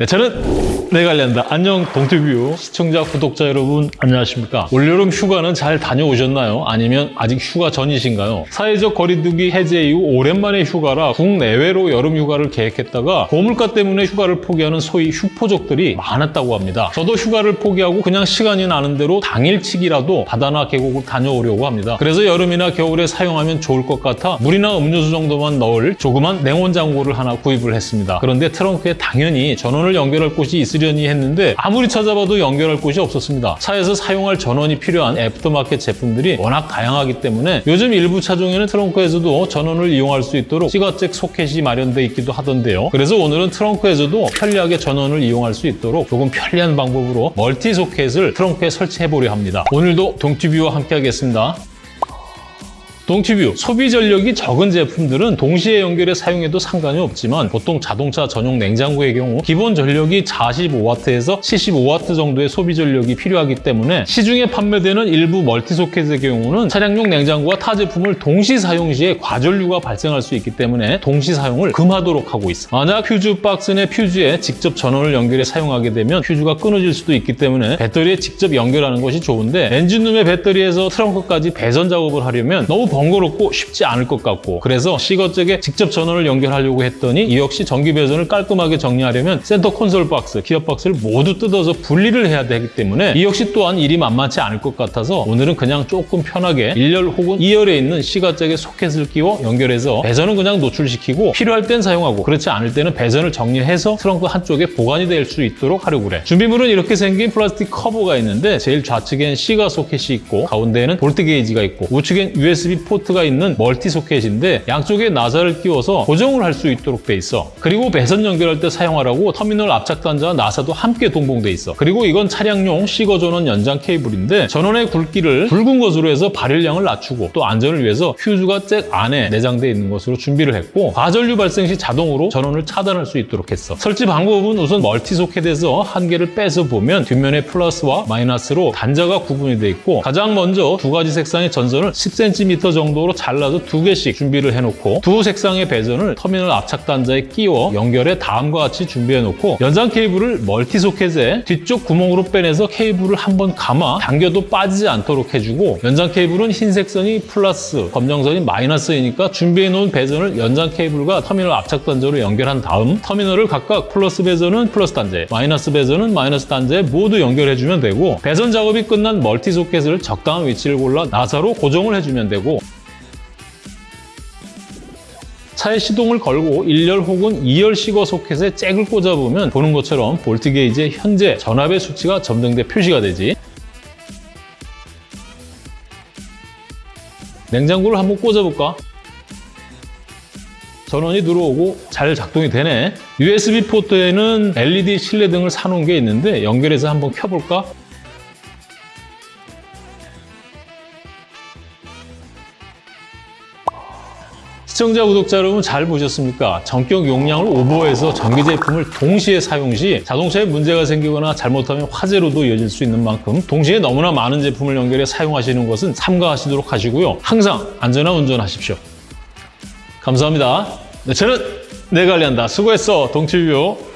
네, 저는 내관련다 안녕 동티뷰 시청자 구독자 여러분 안녕하십니까 올여름 휴가는 잘 다녀오셨나요? 아니면 아직 휴가 전이신가요? 사회적 거리두기 해제 이후 오랜만에 휴가라 국내외로 여름 휴가를 계획했다가 고물가 때문에 휴가를 포기하는 소위 휴포족들이 많았다고 합니다. 저도 휴가를 포기하고 그냥 시간이 나는 대로 당일치기라도 바다나 계곡을 다녀오려고 합니다. 그래서 여름이나 겨울에 사용하면 좋을 것 같아 물이나 음료수 정도만 넣을 조그만 냉온 장고를 하나 구입을 했습니다. 그런데 트렁크에 당연히 전원을 연결할 곳이 있으려니 했는데 아무리 찾아봐도 연결할 곳이 없었습니다. 차에서 사용할 전원이 필요한 애프터마켓 제품들이 워낙 다양하기 때문에 요즘 일부 차종에는 트렁크에서도 전원을 이용할 수 있도록 시가잭 소켓이 마련돼 있기도 하던데요. 그래서 오늘은 트렁크에서도 편리하게 전원을 이용할 수 있도록 조금 편리한 방법으로 멀티 소켓을 트렁크에 설치해 보려 합니다. 오늘도 동티뷰와 함께 하겠습니다. 동티뷰 소비 전력이 적은 제품들은 동시에 연결해 사용해도 상관이 없지만 보통 자동차 전용 냉장고의 경우 기본 전력이 45W에서 75W 정도의 소비 전력이 필요하기 때문에 시중에 판매되는 일부 멀티소켓의 경우는 차량용 냉장고와 타 제품을 동시 사용 시에 과전류가 발생할 수 있기 때문에 동시 사용을 금하도록 하고 있어. 만약 퓨즈 박스 내 퓨즈에 직접 전원을 연결해 사용하게 되면 퓨즈가 끊어질 수도 있기 때문에 배터리에 직접 연결하는 것이 좋은데 엔진룸의 배터리에서 트렁크까지 배선 작업을 하려면 너무 번거롭고 쉽지 않을 것 같고 그래서 시거잭에 직접 전원을 연결하려고 했더니 이 역시 전기 배선을 깔끔하게 정리하려면 센터 콘솔 박스, 기어 박스를 모두 뜯어서 분리를 해야 되기 때문에 이 역시 또한 일이 만만치 않을 것 같아서 오늘은 그냥 조금 편하게 1열 혹은 2열에 있는 시거잭에 소켓을 끼워 연결해서 배선은 그냥 노출시키고 필요할 땐 사용하고 그렇지 않을 때는 배선을 정리해서 트렁크 한쪽에 보관이 될 수 있도록 하려고 그래. 준비물은 이렇게 생긴 플라스틱 커버가 있는데 제일 좌측엔 시가 소켓이 있고 가운데에는 볼트 게이지가 있고 우측엔 USB 포트가 있는 멀티 소켓인데 양쪽에 나사를 끼워서 고정을 할 수 있도록 돼 있어. 그리고 배선 연결할 때 사용하라고 터미널 압착 단자와 나사도 함께 동봉돼 있어. 그리고 이건 차량용 시거 전원 연장 케이블인데 전원의 굵기를 굵은 것으로 해서 발열량을 낮추고 또 안전을 위해서 휴즈가 잭 안에 내장되어 있는 것으로 준비를 했고 과전류 발생 시 자동으로 전원을 차단할 수 있도록 했어. 설치 방법은 우선 멀티 소켓에서 한 개를 빼서 보면 뒷면에 플러스와 마이너스로 단자가 구분이 돼 있고 가장 먼저 두 가지 색상의 전선을 10cm 정도로 잘라서 두 개씩 준비를 해놓고 두 색상의 배선을 터미널 압착 단자에 끼워 연결해 다음과 같이 준비해 놓고 연장 케이블을 멀티 소켓에 뒤쪽 구멍으로 빼내서 케이블을 한번 감아 당겨도 빠지지 않도록 해주고 연장 케이블은 흰색 선이 플러스, 검정선이 마이너스이니까 준비해 놓은 배선을 연장 케이블과 터미널 압착 단자로 연결한 다음 터미널을 각각 플러스 배선은 플러스 단자에 마이너스 배선은 마이너스 단자에 모두 연결해주면 되고 배선 작업이 끝난 멀티 소켓을 적당한 위치를 골라 나사로 고정을 해주면 되고 차에 시동을 걸고 1열 혹은 2열 시거 소켓에 잭을 꽂아보면 보는 것처럼 볼트 게이지의 현재 전압의 수치가 점등돼 표시가 되지. 냉장고를 한번 꽂아볼까? 전원이 들어오고 잘 작동이 되네. USB 포트에는 LED 실내등을 사놓은 게 있는데 연결해서 한번 켜볼까? 시청자, 구독자 여러분 잘 보셨습니까? 전격 용량을 오버해서 전기 제품을 동시에 사용 시 자동차에 문제가 생기거나 잘못하면 화재로도 이어질 수 있는 만큼 동시에 너무나 많은 제품을 연결해 사용하시는 것은 삼가하시도록 하시고요. 항상 안전한 운전하십시오. 감사합니다. 네, 저는 내 관리한다. 수고했어, 동치뷰.